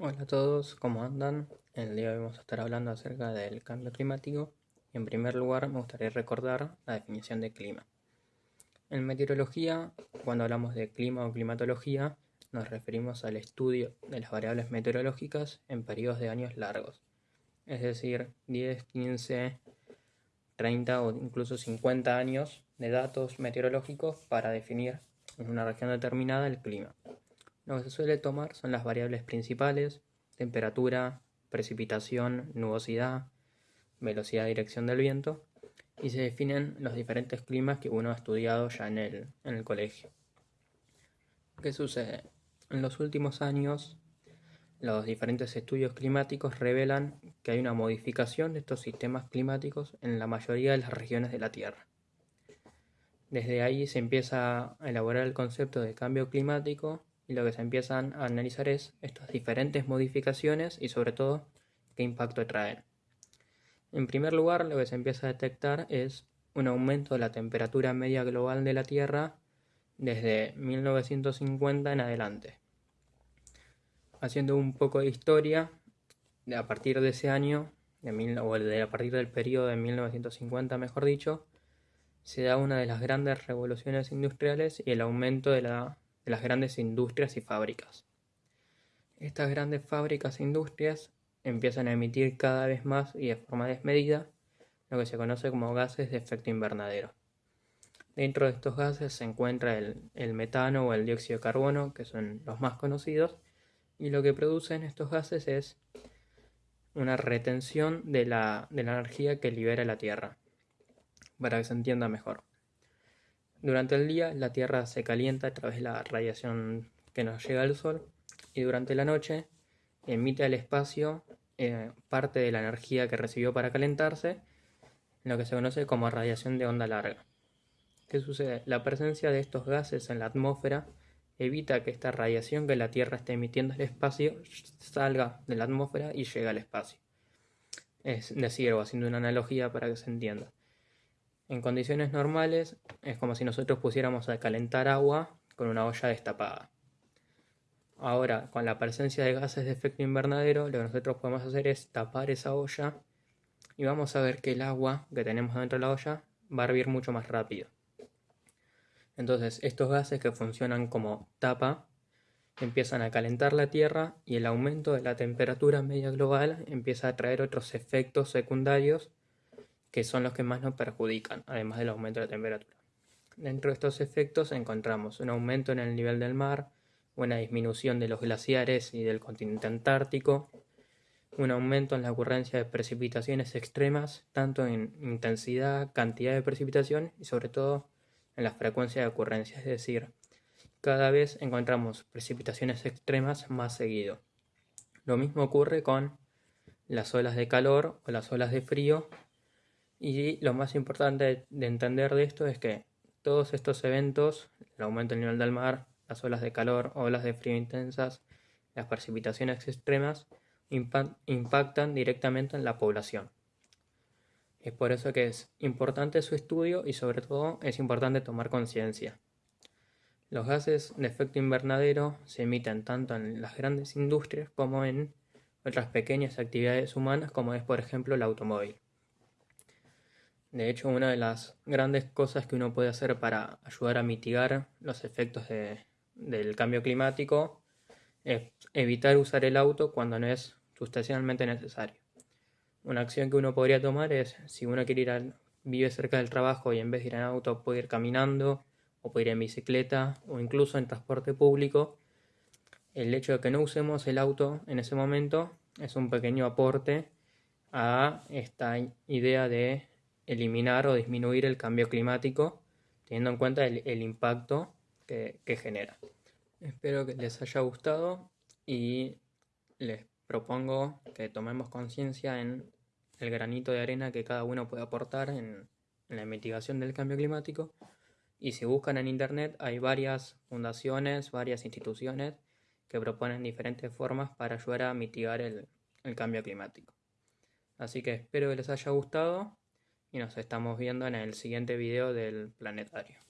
Hola a todos, ¿cómo andan? El día de hoy vamos a estar hablando acerca del cambio climático y en primer lugar me gustaría recordar la definición de clima. En meteorología, cuando hablamos de clima o climatología, nos referimos al estudio de las variables meteorológicas en periodos de años largos, es decir, 10, 15, 30 o incluso 50 años de datos meteorológicos para definir en una región determinada el clima. Lo que se suele tomar son las variables principales, temperatura, precipitación, nubosidad, velocidad y dirección del viento, y se definen los diferentes climas que uno ha estudiado ya en el, en el colegio. ¿Qué sucede? En los últimos años, los diferentes estudios climáticos revelan que hay una modificación de estos sistemas climáticos en la mayoría de las regiones de la Tierra. Desde ahí se empieza a elaborar el concepto de cambio climático y lo que se empiezan a analizar es estas diferentes modificaciones y sobre todo qué impacto traen. En primer lugar, lo que se empieza a detectar es un aumento de la temperatura media global de la Tierra desde 1950 en adelante. Haciendo un poco de historia, a partir de ese año, o a partir del periodo de 1950 mejor dicho, se da una de las grandes revoluciones industriales y el aumento de la las grandes industrias y fábricas. Estas grandes fábricas e industrias empiezan a emitir cada vez más y de forma desmedida lo que se conoce como gases de efecto invernadero. Dentro de estos gases se encuentra el, metano o el dióxido de carbono, que son los más conocidos, y lo que producen estos gases es una retención de la, de la energía que libera la Tierra, para que se entienda mejor. Durante el día la Tierra se calienta a través de la radiación que nos llega del Sol y durante la noche emite al espacio eh, parte de la energía que recibió para calentarse, lo que se conoce como radiación de onda larga. ¿Qué sucede? La presencia de estos gases en la atmósfera evita que esta radiación que la Tierra está emitiendo al espacio salga de la atmósfera y llegue al espacio. Es decir, haciendo una analogía para que se entienda. En condiciones normales es como si nosotros pusiéramos a calentar agua con una olla destapada. Ahora, con la presencia de gases de efecto invernadero, lo que nosotros podemos hacer es tapar esa olla y vamos a ver que el agua que tenemos dentro de la olla va a hervir mucho más rápido. Entonces, estos gases que funcionan como tapa empiezan a calentar la Tierra y el aumento de la temperatura media global empieza a traer otros efectos secundarios que son los que más nos perjudican, además del aumento de la temperatura. Dentro de estos efectos encontramos un aumento en el nivel del mar, una disminución de los glaciares y del continente antártico, un aumento en la ocurrencia de precipitaciones extremas, tanto en intensidad, cantidad de precipitación y sobre todo en la frecuencia de ocurrencia, es decir, cada vez encontramos precipitaciones extremas más seguido. Lo mismo ocurre con las olas de calor o las olas de frío y lo más importante de entender de esto es que todos estos eventos, el aumento del nivel del mar, las olas de calor, olas de frío intensas, las precipitaciones extremas, impactan directamente en la población. Es por eso que es importante su estudio y sobre todo es importante tomar conciencia. Los gases de efecto invernadero se emiten tanto en las grandes industrias como en otras pequeñas actividades humanas como es por ejemplo el automóvil. De hecho, una de las grandes cosas que uno puede hacer para ayudar a mitigar los efectos del cambio climático es evitar usar el auto cuando no es sustancialmente necesario. Una acción que uno podría tomar es, si uno quiere ir al, vive cerca del trabajo y en vez de ir en auto puede ir caminando, o puede ir en bicicleta, o incluso en transporte público, el hecho de que no usemos el auto en ese momento es un pequeño aporte a esta idea de eliminar o disminuir el cambio climático, teniendo en cuenta el, impacto que, genera. Espero que les haya gustado y les propongo que tomemos conciencia en el granito de arena que cada uno puede aportar en, la mitigación del cambio climático. Y si buscan en internet hay varias fundaciones, varias instituciones que proponen diferentes formas para ayudar a mitigar el cambio climático. Así que espero que les haya gustado y nos estamos viendo en el siguiente video del planetario.